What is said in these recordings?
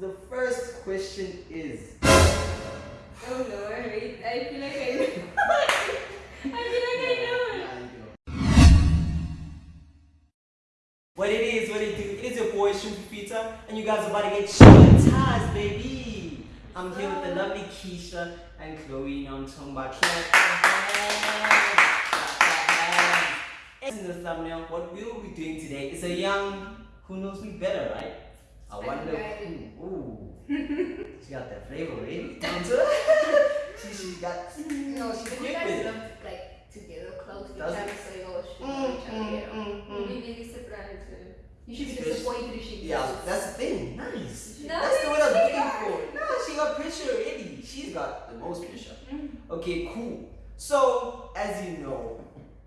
the first question is. Oh Lord, wait. I feel like I know. I feel like I know. What it is, what it do, it is your boy Shrimp Pizza, and you guys are about to get traumatized, baby. I'm here with the oh. lovely Keisha and Chloe, you know I'm talking about In the thumbnail, what we will be doing today is a young who knows me better, right? I wonder who. Ooh. she got that flavor? Down to she, she got, you know, you quick guys with it. like together, close to each Does other, it? so you should Mm, each other. mm, you mm, mm. Maybe really surprised. You should be disappointed if she Yeah, that's the thing. Nice. No, that's the word I was she looking for. No, she got pressure already. She's got the most pressure. Mm. Okay, cool. So, as you know,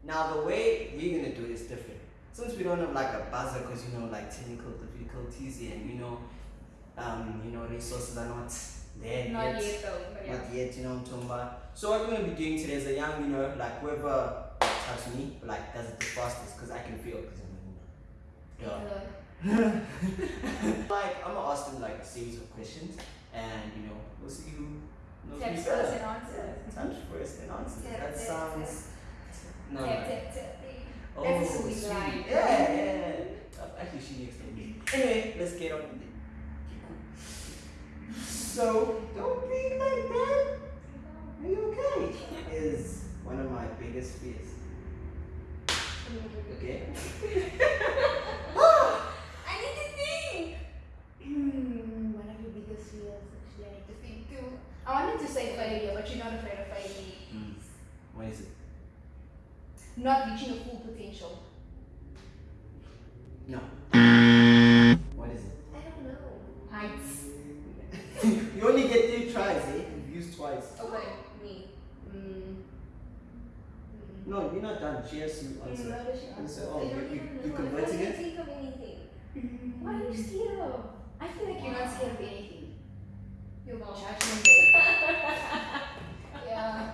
now the way we're gonna do it is different. Since we don't have like a buzzer, because you know, like technical difficulties and you know, um, you know, resources are not there Not yet. yet though, yeah. Not yet, you know what I'm talking about. So what we're gonna be doing today is a young, you know, like whoever touches me, like does it the fastest, because I can feel, because I'm you know, yeah. like I'm gonna ask them like a series of questions, and you know we'll see who knows me Text better. first and answer. Touch first and answer. Tap, That sounds no. No. Tap, tap. Oh, That's a sweet sweet. line. Yeah, yeah, yeah. Actually, she needs to me. Anyway, let's get on with it. So don't be like that. Are you okay? Is one of my biggest fears. Okay. I need to think. Hmm, one of your biggest fears. Actually, I need to think too. I wanted to say failure, but you're not afraid of failure. Hmm. What is it? Not reaching your full potential. No. What is it? I don't know. Heights. you only get three tries, eh? You've used twice. Okay, me. Mm. No, you're not done. She has to Mm. answer. No, she answer? oh, I you, don't you, even you know. converting I can't it? think of anything. Mm. Why are you scared of? I feel like you're not scared of anything. Your mom. Judgment day. yeah.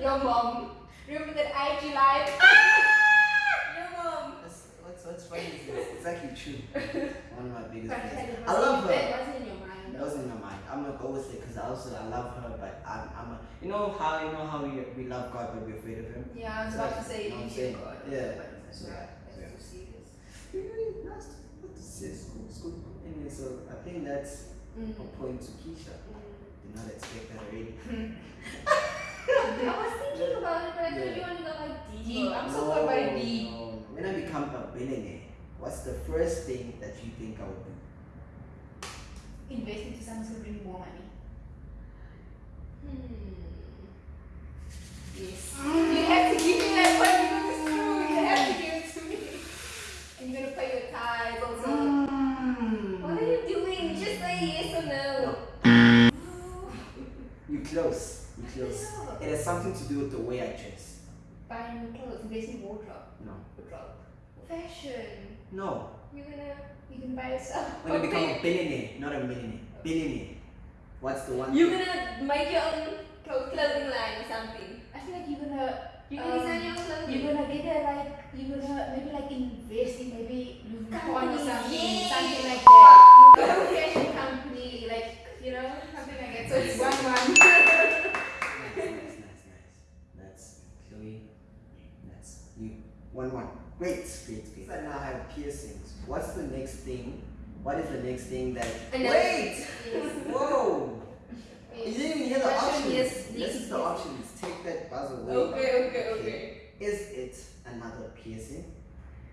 Your mom. Remember that IG live? Your mom. That's, what's, what's funny is it's, it's actually true. One of my biggest But fears. like, it I love her. It wasn't in your mind. That was in my mind. I'm not go with it because I also I love her, but I'm, I'm a, you know how you know how we, we love God but we're afraid of Him. Yeah, I was It's about to say you know what I'm saying? God. Yeah. But it's So, not. yeah. It's serious. Really nice. What to say? School, school. Anyway, so I think that's Mm. a point to Keisha. Did not expect that already. I was thinking about it, but I thought you want to go like deep. Deep. I'm so far by D. no, no. When I become a billionaire, what's the first thing that you think I would do? Invest into something to bring more money. Hmm. Yes. You have to give me that money because it's true. You have to give it to me. And you're gonna pay your tithes also. What are you doing? Just say yes or no. You close. You close. It has something to do with the way I dress. Buying clothes, invest in wardrobe. No. Wardrobe. Fashion. No. You're gonna. You can buy yourself. When I become a billionaire, not a millionaire. Billionaire. What's the one? You're thing? gonna make your own clothing line or something. I feel like you're gonna You're Um, gonna design your own clothing. you're gonna get a like you're gonna maybe like invest in maybe Louis Vuitton or Company, something, yes. something like that. You got a fashion company, like you know, something like that. So it's one one. Nice, nice, nice, nice. That's Chloe. That's you. One one. Great, great, great. So now I have piercings. What's the next thing? What is the next thing that? And Wait! Yes. Whoa! You didn't even hear the Question, options. yes, this yes, is the yes. options. Take that buzz away. Okay, okay, okay. Is it another piercing,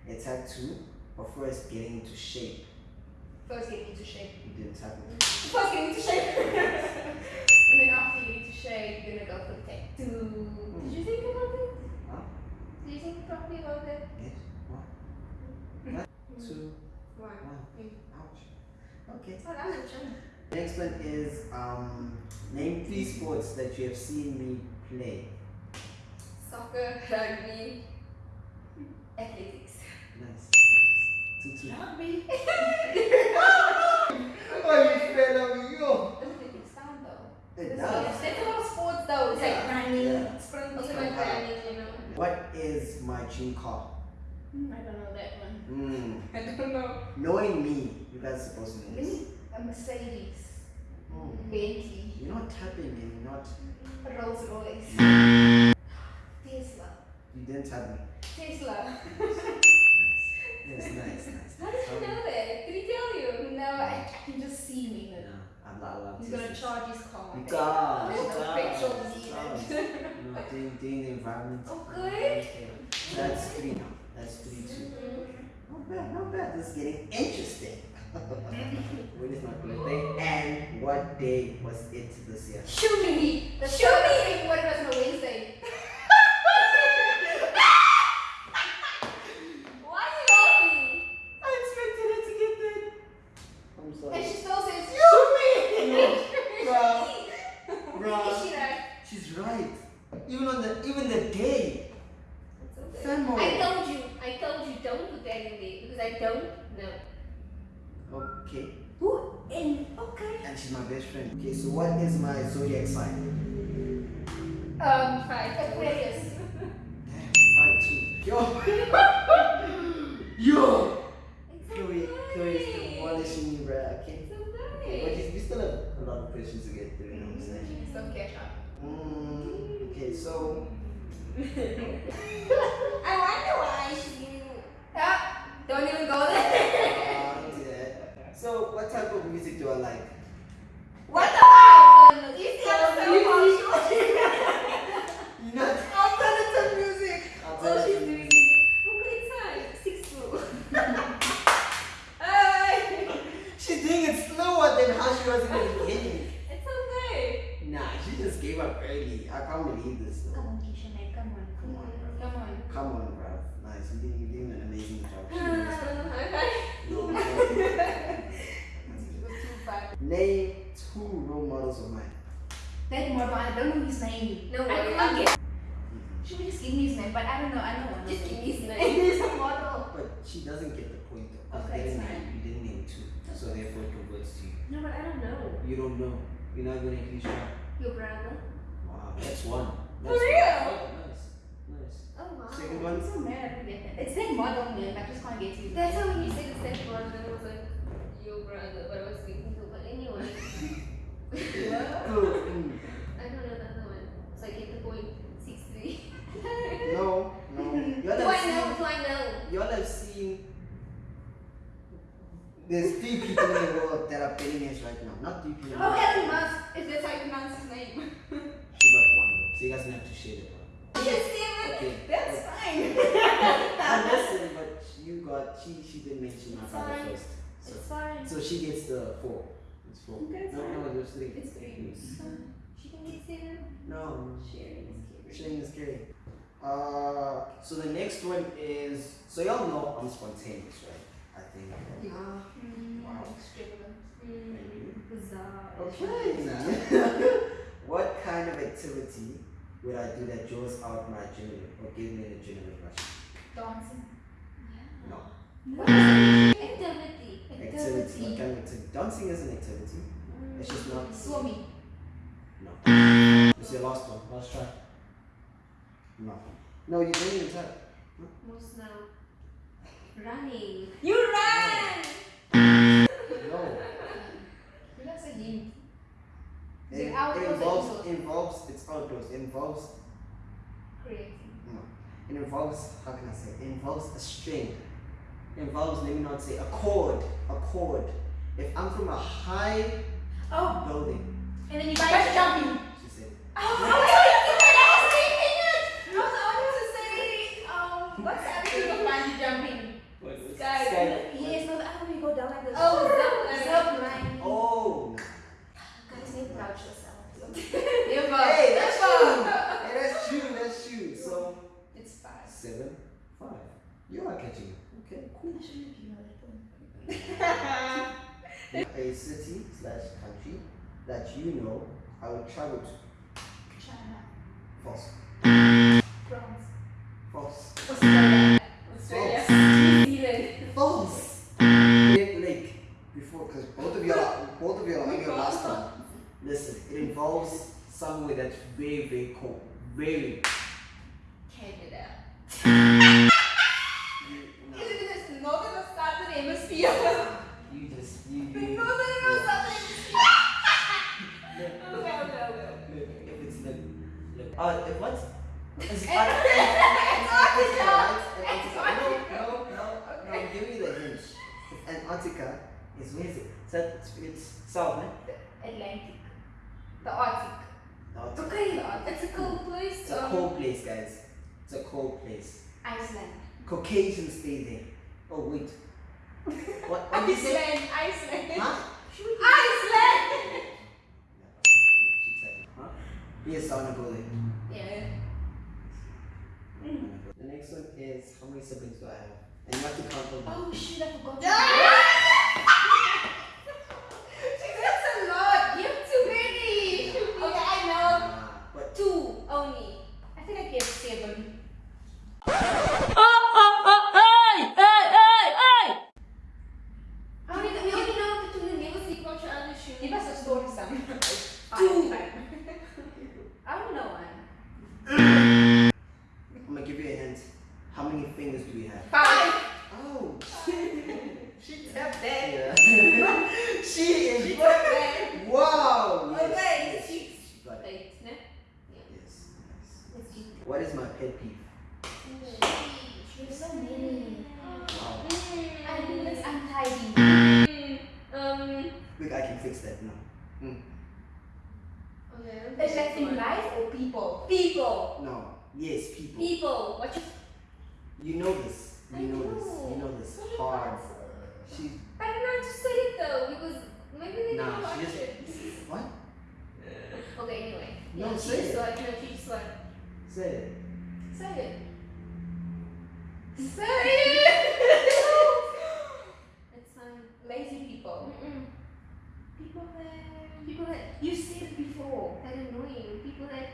a tattoo, or first getting into shape? First get into shape. You didn't tap it. First get into shape. and then after you get into shape, you're gonna go for the tattoo. Did you think about it? Did you think properly about it? Yes. One, two, One. one. Ouch. Okay. Oh, that was a. Next one is um, name three sports that you have seen me play. Soccer, rugby, athletics. Nice. Two, two. Rugby. Oh, you fell over you. Doesn't it sound though? It There's does. there's a lot of sports though. It's like Yeah. running, Yeah. sprinting. Also Okay. like running, you know. What is my dream car? Hmm, I don't know that one. Mm. I don't know. Knowing me, you guys are supposed to know this. A Mercedes, Oh, Bentley, you're not tapping and you're not. a Rolls Royce, Tesla, You didn't tap me. Tesla. Nice. Yes, nice, nice. How did you know that? Did he tell you? No, I, I can just see him. Yeah, I love, I love He's gonna charge his car. There's no petrol needed. Does. You know, doing, doing the environment. Oh, okay. That's three now. That's three two. Mm-hmm. Not bad, not bad. This is getting interesting. when is my birthday? And what day was it this year? Shoot me! Shoot show me! What it was a Wednesday. Why are you laughing? I expected it to get that. I'm And sorry. she still says, Shoot me! Bruh, Is bruh. she right? She's right. Even on the even the day. It's okay. Famo. I told you. I told you don't put that in there because I don't know. Okay. Who? And okay. And she's my best friend. Okay, so what is my zodiac sign? Um, five. Aquarius. Damn, five two. Yo. Yo. Chloe, Chloe is demolishing bruh. Okay. It's Okay, but okay. you, you still have a lot of questions to get through, you know what I'm saying? So catch up. Mm, okay, so I wonder why she. Ah, don't even go there. uh, don't do that. So what type of music do I like? What the fuck? You see, So I'm so music. partial. You know, Alternative music. Oh, she's doing it. Look at inside. Six two. Hey. she's doing it slower than how she was in the beginning. It's okay. Nah, she just gave up early. I can't believe this. Though. Come on, Keisha, man. Come on, come on, come on. Come on, bruh. Nice, you did, you did an amazing job. Okay. No, no. It too far. Name two role models of mine. That more, but I don't know his name. No I worry. can't I'll get. get. She would just give me his name, but I don't know. I don't know. Just give me his name. He's a model. But she doesn't get the point though. 'cause Okay, you it's name, you didn't name two. So therefore it converts to you. No, but I don't know. You don't know. You're not gonna at least try. Your brother? Wow, that's one. For real? Nice. Nice. Oh wow. Second I'm one. so mad I don't get that. It's that model name. I just can't get to. That's how when you said the second one, then it was like your brother, but I was thinking too. But anyway, What? Mm. I don't know the other one, so I get the point. Six three. No, no. Y'all Do I know? Do I know? Y'all have seen. There's three people in the world that are billionaires right now. Not three people. Oh, Elon Musk. If that's how you pronounce his name. She got one though, so you guys don't have to share it. one. Yes, Steven. Okay. That's fine. I'm listening, but you got she she didn't mention my father fine. first. So, It's fine. so she gets the four. It's four. Okay, it's no, fine. no, it was three. It's three. She can get seven. No, Sharing is scary. sharing is scary. Uh, so the next one is so y'all know I'm spontaneous, right? I think. Yeah. Mm, Wow. extravagant. Mm, bizarre. Okay. what kind of activity would I do that draws out my adrenaline or give me an adrenaline rush? Dancing. No. What is it? Activity. Activity. What kind activity? Dancing is an activity. It's just not. Mm. Swimming. No. It's your last one. Last try. No. No, you didn't even try. Most now. Running. You run! No. That's a hint. It it outdoors involves indoors? involves it's outdoors. It involves Creating. No. it involves how can I say it involves a string. It involves let me not say a chord. A chord. If I'm from a high Oh, building, and then you guys jumping. she said. Oh, I was thinking it. I was about to say, um, what's the other thing of bungee jumping? Sky. Yes, no, the other you go down like this. Oh, zip line. Oh Guys, need to vouch yourself. Hey, that's true. hey, that's true, that's true. So It's five. seven, five. You are catching. Okay, cool. I shouldn't have known that one. a city slash country that you know I would travel to. China. False. France. False. Australia. Australia. New Zealand. False. Great Lake. Before, because both of y'all, both of y'all are on your last one. Listen, it involves somewhere that's very, very cold. Very. Atlantic. The Arctic. No, it's, Okay, The Arctic. it's a cool place. it's a um, cold place, guys. It's a cold place. Iceland. Caucasians stay there. Oh wait. What? What did you say? Iceland. Iceland. Huh? Iceland. Huh? Yes, I wanna. Yeah. The next one is how many siblings do I have? And you have to count them. Oh shit, I forgot. That's a lot. You have too many. Okay, I know. Ah, but Two only. I think I gave seven. How many? We only know the two. You never see watch your other shoes. Give us a story, Sam. Two. I don't know one. I'm gonna give you a hint. How many fingers do we have? Five. Oh, She tapped that. yeah. she is. She tapped that. Wow. Yes, Okay, yes, she- she got it. Eight, ne? Yes. Nice. Let's keep What is my pet peeve? There's so many. Wow. I think it's untidy. Mm, um. Look, I can fix that now. Hmm. Okay. Is that in life or people? People. No. Yes, people. People. What you? You know this. You I know this. You know this. So Hard. She. I don't know how to say it though because maybe they Nah, don't watch just. it. What? Okay, anyway. No, yeah, say she just it. what? No, she just what? Say it. Say it. Say it. It's fine. Lazy people. Mm-mm. People that People that you said it before. that annoying. People that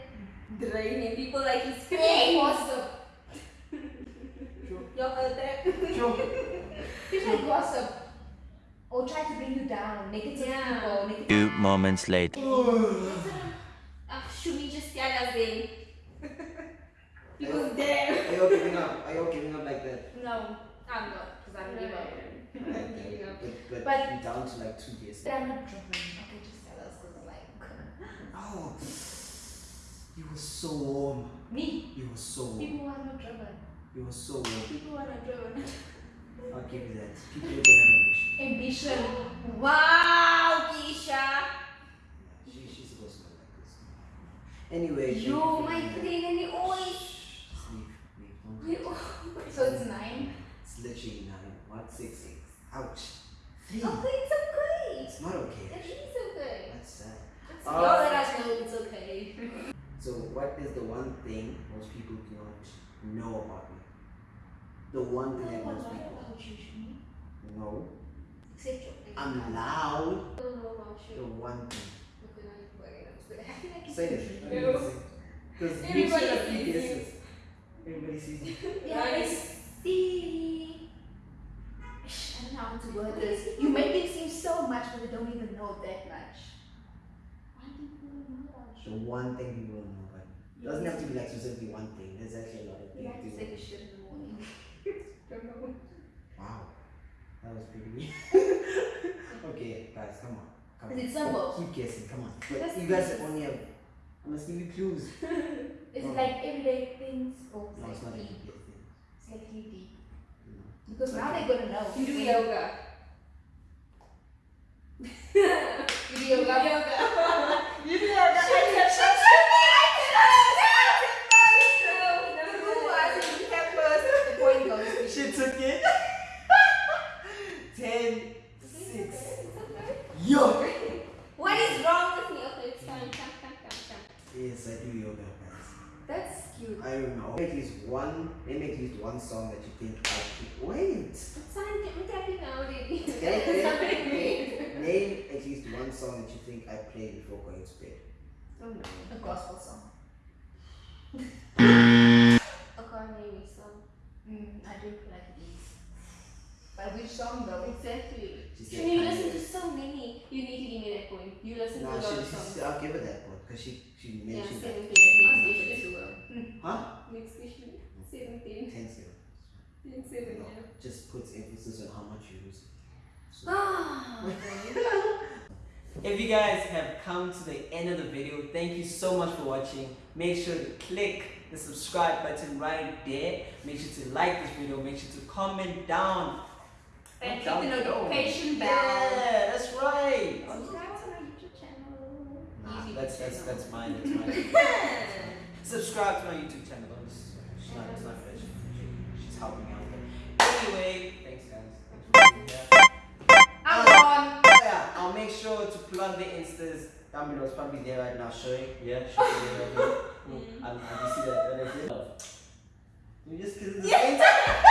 draining. People like you People scream. gossip. Sure. Y'all heard that? Sure. People that gossip. Or try to bring you down. Negative Yeah. people. Negative. Few moments later. Ah, should we just tell us then? Because damn. Are you all giving up? Are you all giving up like that? No. I'm not, because I'm giving up. I'm giving up. But, but, But- down to like two days. But I'm not driven. Okay, just tell us because I'm like. Oh, you were so warm. Me. You were so warm. People are not driven. You were so warm. People are not driven. I'll give you that. People who don't have ambition. Ambition. Wow, Keisha. She, she's supposed to like this. Anyway, for my doing that. queen, and you always. Shh, Just leave. Leave. Don't You So it's nine. It's literally nine. What? Six. Six. Ouch. Three. Okay, it's okay. It's not okay. It is okay. That's sad. It's Uh, Y'all let us know it's okay. So, what is the one thing most people do not know about me? The one thing that most people know. Except your I'm loud. I don't know about The you. one thing. Okay, now you're worried. I'm still happy. Say it. No. Because Everybody have sees you. guesses. Everybody sees you. Yeah, I see. I don't know how to word this. You make it seem so much, but they don't even know that much. Why do people know about The one thing people don't know about me. Doesn't have to be like specifically one thing. There's actually a lot of You like to things. take a shit in the morning. Don't know. Wow. That was pretty weird. okay, guys, come on. Come Is on. it simple? Oh, keep guessing, come on. But Let's you guys this. only have. I must give you clues. Is Oh. like everyday things or No, it's not a deep? keep guessing. It's like deep. No. Because now they're gonna know. You do yoga. You do yoga. You do yoga. Shut The point goes to She took it. Ten, six. Yo! What is wrong with me? Okay, it's fine. Come, come, come, come. Yes, I do yoga, guys. That's cute. I don't know. Name at least one. Name at least one song that you think I should. Wait. It's fine. Get me tapping now, baby. Okay, It's not okay, like me. okay. Name at least one song that you think I played before going to bed. Oh no. A gospel song. A car name is song. Mm, I do like these. But which song though? Exactly. She said Shouldn't you listen to so many? You need to give me that point. You listen No, to a lot of songs. I'll give her that one because she, she Yeah, mentioned that. 17. Next question to her. Huh? Next question. 17. Ten zero. 10, 7, No, yeah. just puts emphasis on how much you use. So, Ah. If you guys have come to the end of the video, thank you so much for watching. Make sure to click the subscribe button right there. Make sure to like this video. Make sure to comment down. And Down click the below. notification bell. Yeah, that's right. Subscribe to my YouTube channel. Nah, YouTube that's that's that's mine. That's mine. subscribe to my YouTube channel. Don't She's not, it's not fair. She- She's helping me out. But anyway, thanks guys. Thanks for being here. I'm on. Yeah, I'll make sure to plug the instas down below. It's probably there right now. Showing. Yeah, showing there right. Mm. And, and you see that what I did? You just kiss at the same time.